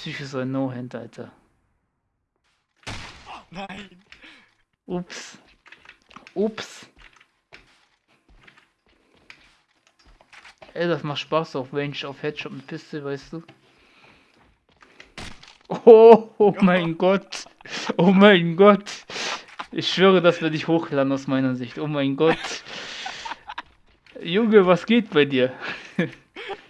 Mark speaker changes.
Speaker 1: Psyche so ein No-Hand, Alter.
Speaker 2: Nein.
Speaker 1: Ups. Ups. Ey, das macht Spaß auf Range, auf Headshot mit Pistole, weißt du? Oh, oh mein Gott. Oh mein Gott. Ich schwöre, das werde ich hochladen aus meiner Sicht. Oh mein Gott. Junge, was geht bei dir?